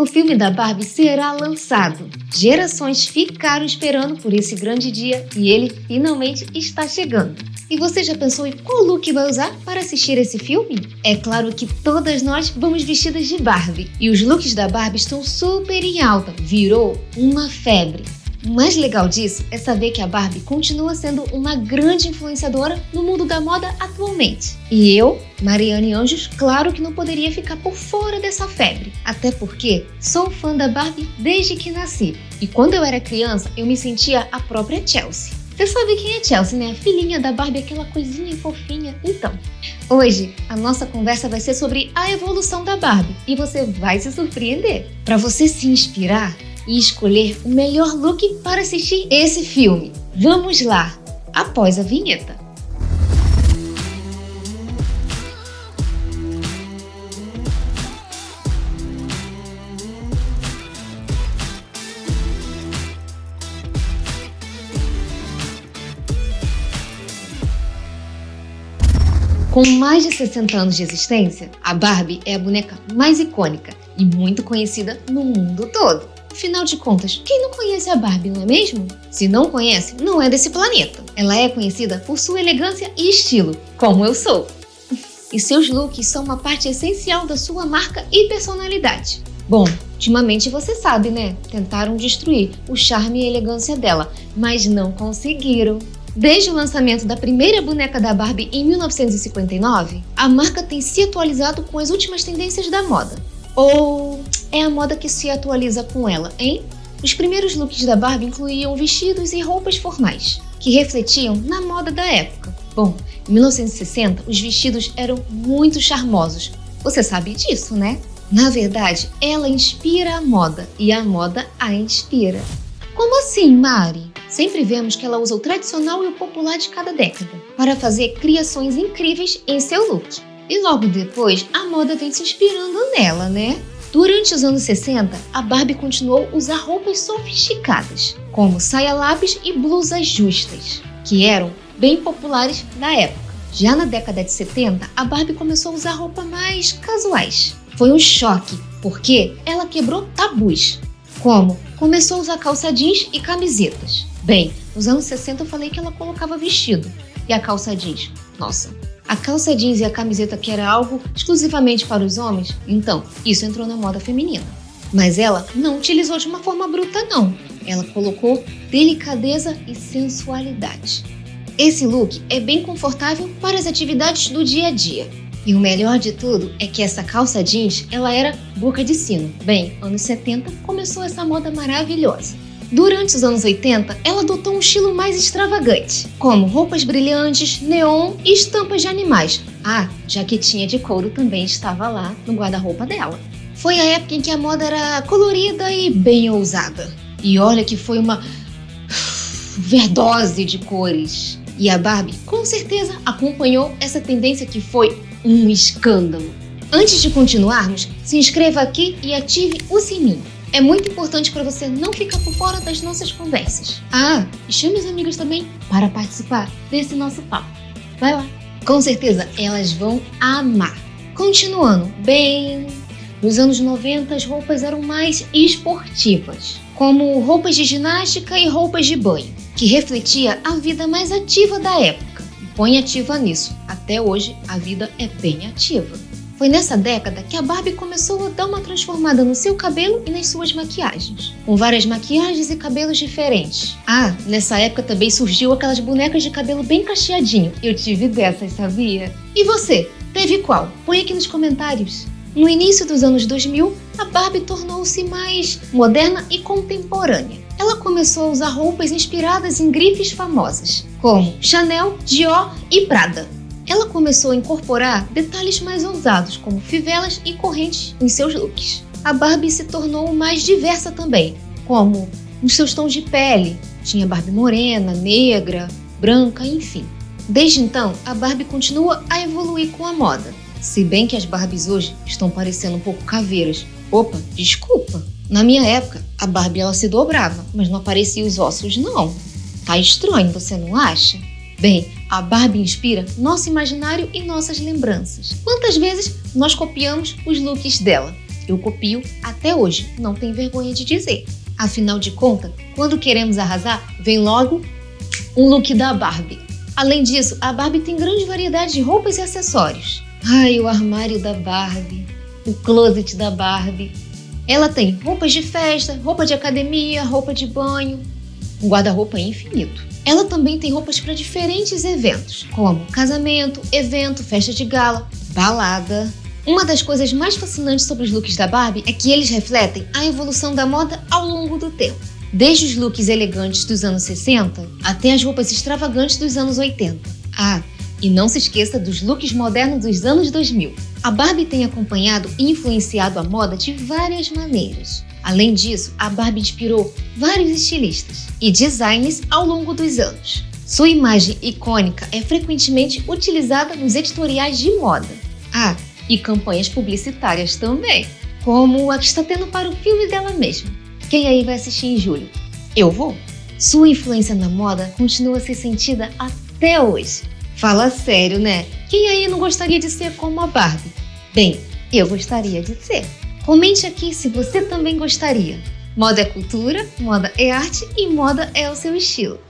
o filme da Barbie será lançado. Gerações ficaram esperando por esse grande dia e ele finalmente está chegando. E você já pensou em qual look vai usar para assistir esse filme? É claro que todas nós vamos vestidas de Barbie. E os looks da Barbie estão super em alta. Virou uma febre. O mais legal disso é saber que a Barbie continua sendo uma grande influenciadora no mundo da moda atualmente. E eu, Mariane Anjos, claro que não poderia ficar por fora dessa febre. Até porque sou fã da Barbie desde que nasci. E quando eu era criança, eu me sentia a própria Chelsea. Você sabe quem é Chelsea, né? A filhinha da Barbie, aquela coisinha fofinha. Então, hoje a nossa conversa vai ser sobre a evolução da Barbie e você vai se surpreender. Para você se inspirar, e escolher o melhor look para assistir esse filme. Vamos lá, após a vinheta. Com mais de 60 anos de existência, a Barbie é a boneca mais icônica e muito conhecida no mundo todo. Afinal de contas, quem não conhece a Barbie, não é mesmo? Se não conhece, não é desse planeta. Ela é conhecida por sua elegância e estilo, como eu sou. E seus looks são uma parte essencial da sua marca e personalidade. Bom, ultimamente você sabe, né? Tentaram destruir o charme e elegância dela, mas não conseguiram. Desde o lançamento da primeira boneca da Barbie em 1959, a marca tem se atualizado com as últimas tendências da moda. Ou é a moda que se atualiza com ela, hein? Os primeiros looks da Barbie incluíam vestidos e roupas formais, que refletiam na moda da época. Bom, em 1960, os vestidos eram muito charmosos. Você sabe disso, né? Na verdade, ela inspira a moda e a moda a inspira. Como assim, Mari? Sempre vemos que ela usa o tradicional e o popular de cada década para fazer criações incríveis em seu look. E logo depois, a moda vem se inspirando nela, né? Durante os anos 60, a Barbie continuou a usar roupas sofisticadas, como saia lápis e blusas justas, que eram bem populares na época. Já na década de 70, a Barbie começou a usar roupas mais casuais. Foi um choque, porque ela quebrou tabus, como começou a usar calça jeans e camisetas. Bem, nos anos 60 eu falei que ela colocava vestido, e a calça jeans, nossa, a calça jeans e a camiseta que era algo exclusivamente para os homens, então isso entrou na moda feminina. Mas ela não utilizou de uma forma bruta não, ela colocou delicadeza e sensualidade. Esse look é bem confortável para as atividades do dia a dia. E o melhor de tudo é que essa calça jeans, ela era boca de sino. Bem, anos 70 começou essa moda maravilhosa. Durante os anos 80, ela adotou um estilo mais extravagante, como roupas brilhantes, neon e estampas de animais. Ah, jaquetinha de couro também estava lá no guarda-roupa dela. Foi a época em que a moda era colorida e bem ousada. E olha que foi uma verdose de cores. E a Barbie, com certeza, acompanhou essa tendência que foi um escândalo. Antes de continuarmos, se inscreva aqui e ative o sininho. É muito importante para você não ficar por fora das nossas conversas. Ah, e chame as amigas também para participar desse nosso papo. Vai lá. Com certeza elas vão amar. Continuando, bem, nos anos 90 as roupas eram mais esportivas, como roupas de ginástica e roupas de banho, que refletia a vida mais ativa da época. Põe ativa nisso. Até hoje a vida é bem ativa. Foi nessa década que a Barbie começou a dar uma transformada no seu cabelo e nas suas maquiagens, com várias maquiagens e cabelos diferentes. Ah, nessa época também surgiu aquelas bonecas de cabelo bem cacheadinho. Eu tive dessas, sabia? E você, teve qual? Põe aqui nos comentários. No início dos anos 2000, a Barbie tornou-se mais moderna e contemporânea. Ela começou a usar roupas inspiradas em grifes famosas, como Chanel, Dior e Prada ela começou a incorporar detalhes mais ousados, como fivelas e correntes em seus looks. A Barbie se tornou mais diversa também, como nos seus tons de pele. Tinha Barbie morena, negra, branca, enfim. Desde então, a Barbie continua a evoluir com a moda. Se bem que as Barbies hoje estão parecendo um pouco caveiras. Opa, desculpa. Na minha época, a Barbie ela se dobrava, mas não aparecia os ossos não. Tá estranho, você não acha? Bem, a Barbie inspira nosso imaginário e nossas lembranças. Quantas vezes nós copiamos os looks dela? eu copio até hoje, não tem vergonha de dizer. Afinal de contas, quando queremos arrasar, vem logo um look da Barbie. Além disso, a Barbie tem grande variedade de roupas e acessórios. Ai, o armário da Barbie, o closet da Barbie. Ela tem roupas de festa, roupa de academia, roupa de banho, um guarda-roupa infinito. Ela também tem roupas para diferentes eventos, como casamento, evento, festa de gala, balada. Uma das coisas mais fascinantes sobre os looks da Barbie é que eles refletem a evolução da moda ao longo do tempo. Desde os looks elegantes dos anos 60 até as roupas extravagantes dos anos 80. Ah, e não se esqueça dos looks modernos dos anos 2000. A Barbie tem acompanhado e influenciado a moda de várias maneiras. Além disso, a Barbie inspirou vários estilistas e designers ao longo dos anos. Sua imagem icônica é frequentemente utilizada nos editoriais de moda. Ah, e campanhas publicitárias também, como a que está tendo para o filme dela mesma. Quem aí vai assistir em julho? Eu vou! Sua influência na moda continua a ser sentida até hoje. Fala sério, né? Quem aí não gostaria de ser como a Barbie? Bem, eu gostaria de ser. Comente aqui se você também gostaria. Moda é cultura, moda é arte e moda é o seu estilo.